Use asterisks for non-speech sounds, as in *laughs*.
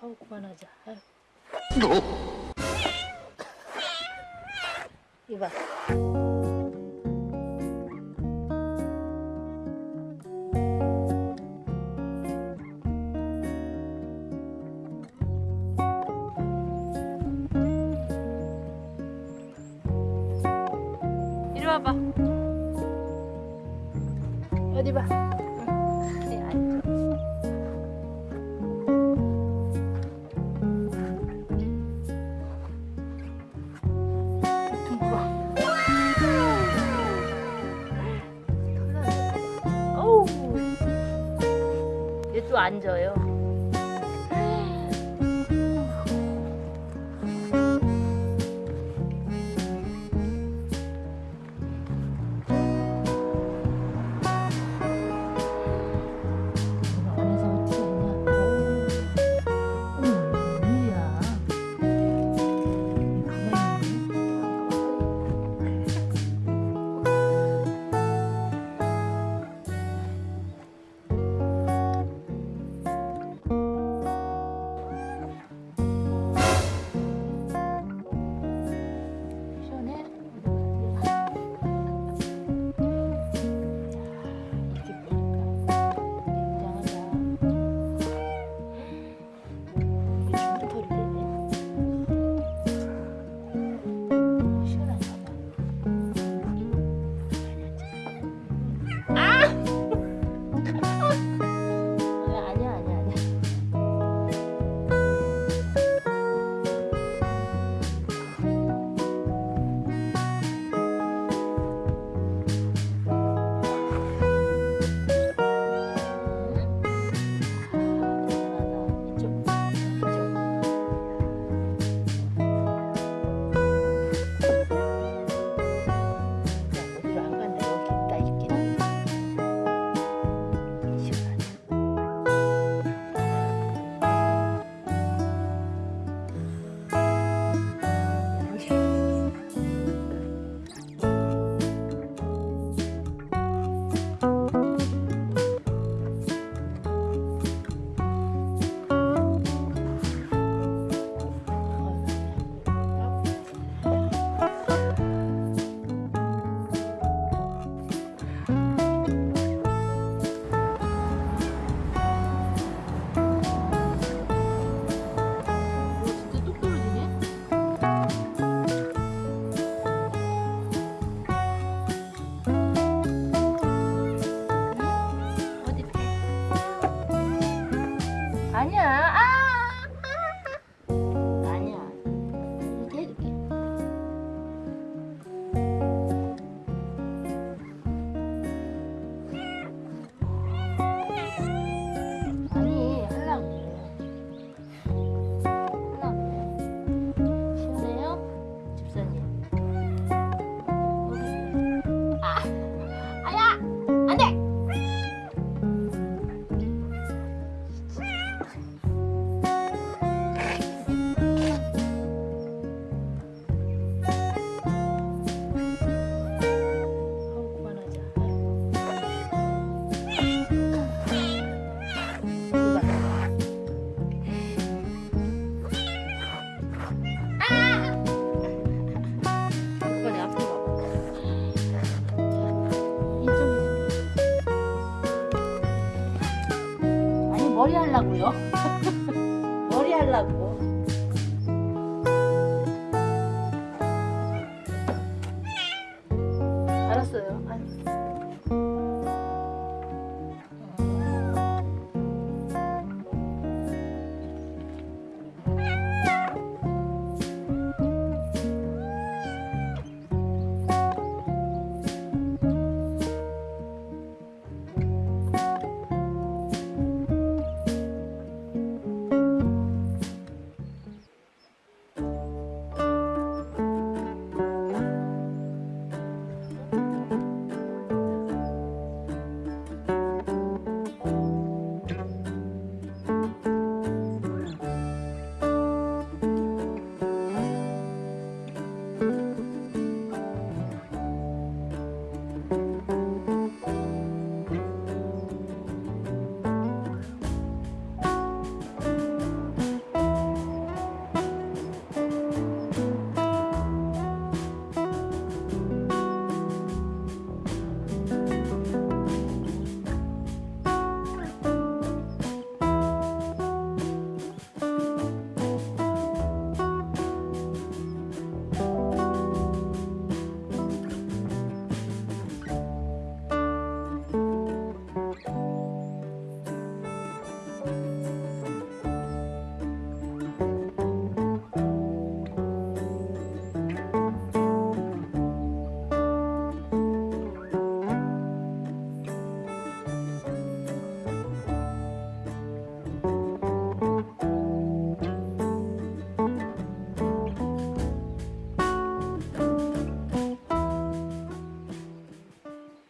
아우 그만하자. 아유. 어? 이봐. 이리 와봐. 어디 봐? 만져요. 아니야. 머리 하려고요? *laughs* 머리 하려고. 알았어요.